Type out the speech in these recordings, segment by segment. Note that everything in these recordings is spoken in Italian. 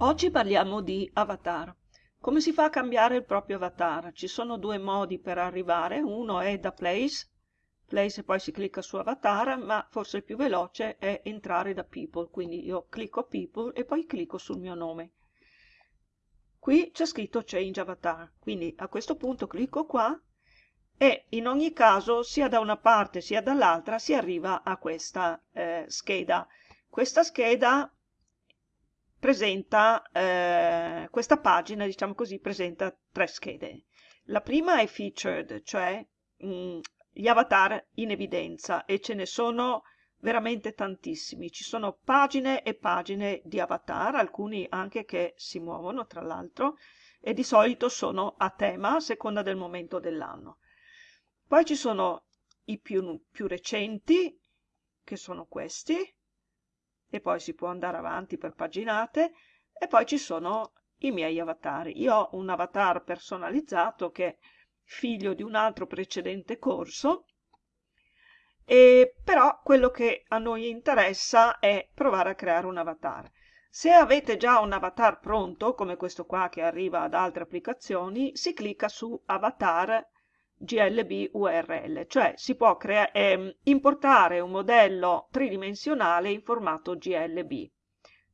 Oggi parliamo di avatar. Come si fa a cambiare il proprio avatar? Ci sono due modi per arrivare, uno è da Place, Place e poi si clicca su avatar, ma forse il più veloce è entrare da People, quindi io clicco People e poi clicco sul mio nome. Qui c'è scritto Change Avatar, quindi a questo punto clicco qua e in ogni caso sia da una parte sia dall'altra si arriva a questa eh, scheda. Questa scheda presenta, eh, questa pagina, diciamo così, presenta tre schede. La prima è featured, cioè mh, mm, gli avatar in evidenza e ce ne sono veramente tantissimi. Ci sono pagine e pagine di avatar, alcuni anche che si muovono tra l'altro e di solito sono a tema a seconda del momento dell'anno. Poi ci sono i più, più recenti, che sono questi, e poi si può andare avanti per paginate e poi ci sono i miei avatar. Io ho un avatar personalizzato che è figlio di un altro precedente corso e però quello che a noi interessa è provare a creare un avatar. Se avete già un avatar pronto, come questo qua che arriva ad altre applicazioni, si clicca su avatar GLB URL, cioè si può ehm, importare un modello tridimensionale in formato GLB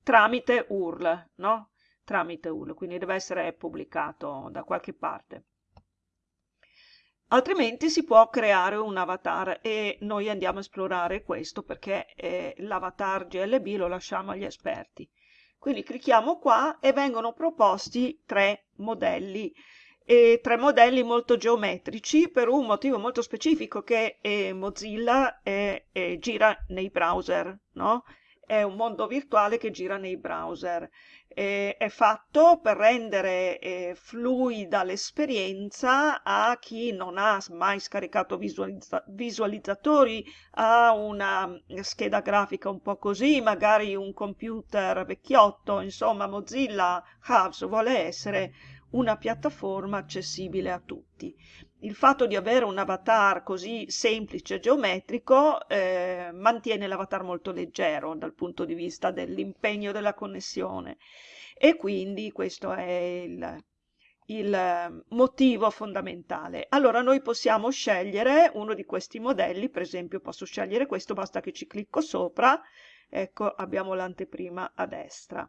tramite URL, no? Tramite URL, quindi deve essere pubblicato da qualche parte. Altrimenti si può creare un avatar e noi andiamo a esplorare questo perché eh, l'avatar GLB lo lasciamo agli esperti. Quindi clicchiamo qua e vengono proposti tre modelli e tre modelli molto geometrici per un motivo molto specifico che eh, Mozilla eh, eh, gira nei browser, no? È un mondo virtuale che gira nei browser. è fatto per rendere eh, fluida l'esperienza a chi non ha mai scaricato visualizza visualizzatori, ha una scheda grafica un po' così, magari un computer vecchiotto, insomma Mozilla Hubs vuole essere una piattaforma accessibile a tutti. Il fatto di avere un avatar così semplice e geometrico eh, mantiene l'avatar molto leggero dal punto di vista dell'impegno della connessione e quindi questo è il, il motivo fondamentale. Allora noi possiamo scegliere uno di questi modelli, per esempio posso scegliere questo, basta che ci clicco sopra, ecco abbiamo l'anteprima a destra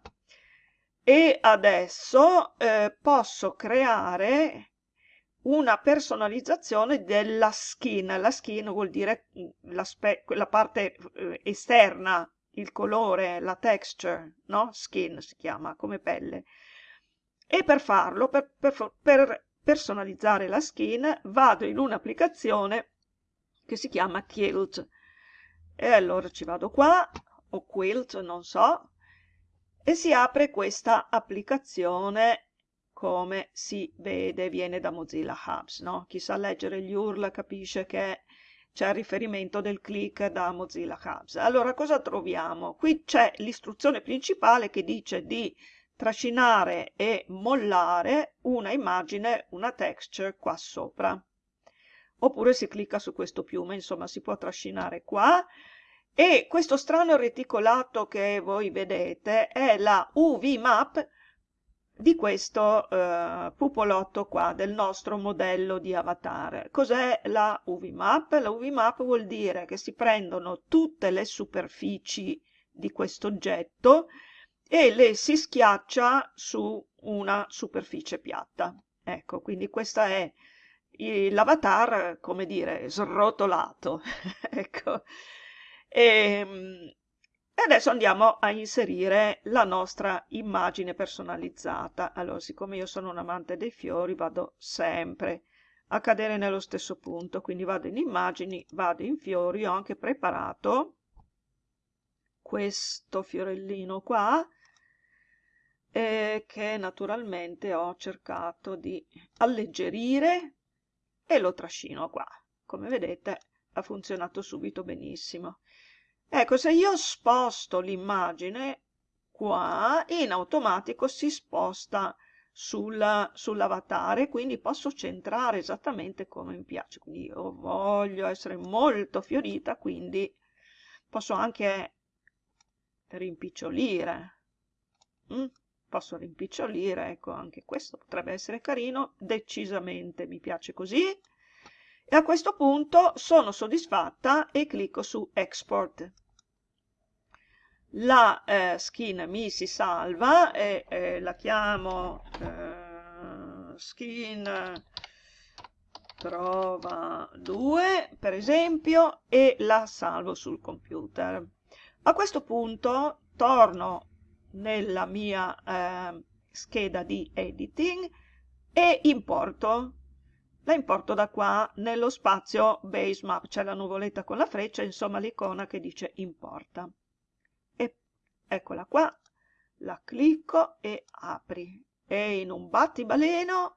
e adesso eh, posso creare una personalizzazione della skin. La skin vuol dire mm, la, parte eh, esterna, il colore, la texture, no? Skin si chiama, come pelle. E per farlo, per, per, per personalizzare la skin, vado in un'applicazione che si chiama Quilt. E allora ci vado qua, o Quilt, non so, e si apre questa applicazione come si vede viene da Mozilla Hubs no? chi sa leggere gli URL capisce che c'è il riferimento del click da Mozilla Hubs allora cosa troviamo? qui c'è l'istruzione principale che dice di trascinare e mollare una immagine, una texture qua sopra oppure si clicca su questo piume insomma si può trascinare qua e questo strano reticolato che voi vedete è la UV map di questo eh, pupolotto qua del nostro modello di avatar. Cos'è la UV map? La UV map vuol dire che si prendono tutte le superfici di questo oggetto e le si schiaccia su una superficie piatta. Ecco, quindi questa è l'avatar, come dire, srotolato. ecco. E, ehm, e adesso andiamo a inserire la nostra immagine personalizzata. Allora, siccome io sono un amante dei fiori, vado sempre a cadere nello stesso punto. Quindi vado in immagini, vado in fiori, ho anche preparato questo fiorellino qua, eh, che naturalmente ho cercato di alleggerire e lo trascino qua. Come vedete ha funzionato subito benissimo. Ecco, se io sposto l'immagine qua, in automatico si sposta sul, sull'avatar quindi posso centrare esattamente come mi piace. Quindi io voglio essere molto fiorita, quindi posso anche rimpicciolire. Mm? posso rimpicciolire, ecco anche questo potrebbe essere carino, decisamente mi piace così. E a questo punto sono soddisfatta e clicco su Export. La eh, skin mi si salva e eh, la chiamo eh, skin prova 2 per esempio e la salvo sul computer. A questo punto torno nella mia eh, scheda di editing e importo. La importo da qua nello spazio base map, c'è la nuvoletta con la freccia, insomma l'icona che dice importa. E eccola qua, la clicco e apri. E in un battibaleno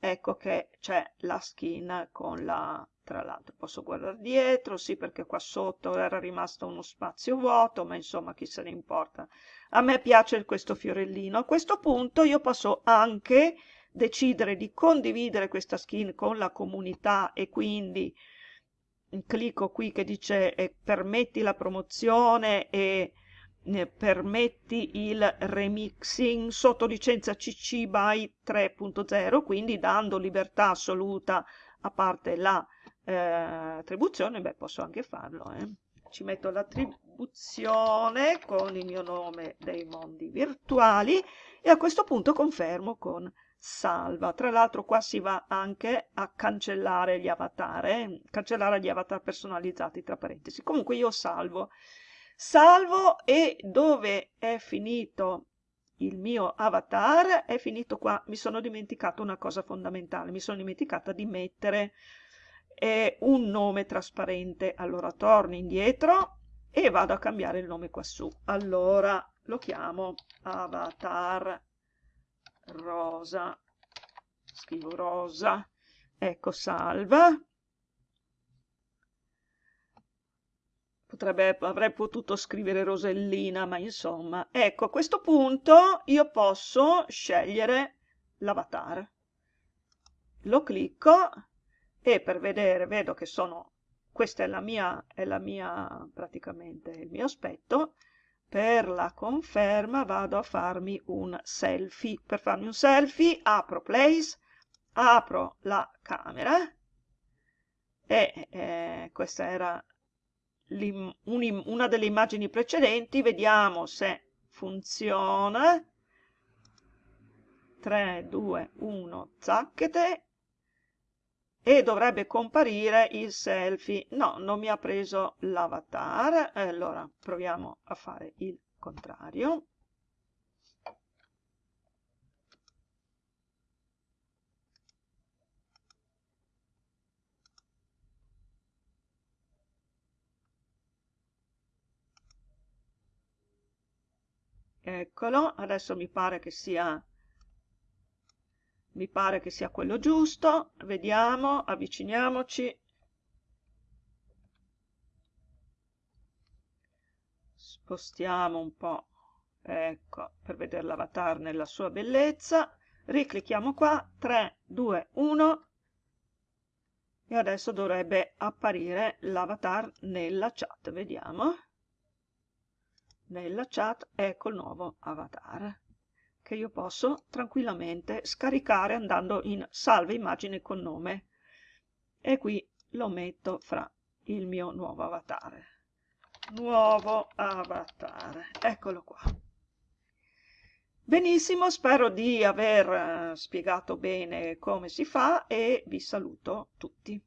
ecco che c'è la skin con la tra l'altro posso guardare dietro, sì perché qua sotto era rimasto uno spazio vuoto, ma insomma chi se ne importa. A me piace questo fiorellino. A questo punto io posso anche decidere di condividere questa skin con la comunità e quindi clicco qui che dice eh, permetti la promozione e eh, permetti il remixing sotto licenza CC by 3.0 quindi dando libertà assoluta a parte la eh, attribuzione, beh posso anche farlo, eh. ci metto l'attribuzione con il mio nome dei mondi virtuali e a questo punto confermo con salva. Tra l'altro qua si va anche a cancellare gli avatar, eh? cancellare gli avatar personalizzati tra parentesi. Comunque io salvo. Salvo e dove è finito il mio avatar è finito qua. Mi sono dimenticato una cosa fondamentale, mi sono dimenticata di mettere è un nome trasparente. Allora torno indietro e vado a cambiare il nome quassù. Allora lo chiamo avatar rosa. Scrivo rosa. Ecco, salva. Potrebbe, avrei potuto scrivere Rosellina, ma insomma, ecco, a questo punto io posso scegliere l'avatar. Lo clicco e per vedere vedo che sono questa è la mia è la mia praticamente il mio aspetto per la conferma vado a farmi un selfie. Per farmi un selfie apro place apro la camera e eh, questa era una delle immagini precedenti. Vediamo se funziona. 3 2 1 zacchete e dovrebbe comparire il selfie. No, non mi ha preso l'avatar, allora proviamo a fare il contrario. Eccolo, adesso mi pare che sia mi pare che sia quello giusto. Vediamo avviciniamoci. Spostiamo un po' ecco per vedere l'avatar nella sua bellezza. Riclicchiamo qua. 3 2 1 e adesso dovrebbe apparire l'avatar nella chat. Vediamo. Nella chat ecco il nuovo avatar che io posso tranquillamente scaricare andando in salva immagine con nome. E qui lo metto fra il mio nuovo avatar. Nuovo avatar. Eccolo qua. Benissimo spero di aver eh, spiegato bene come si fa e vi saluto tutti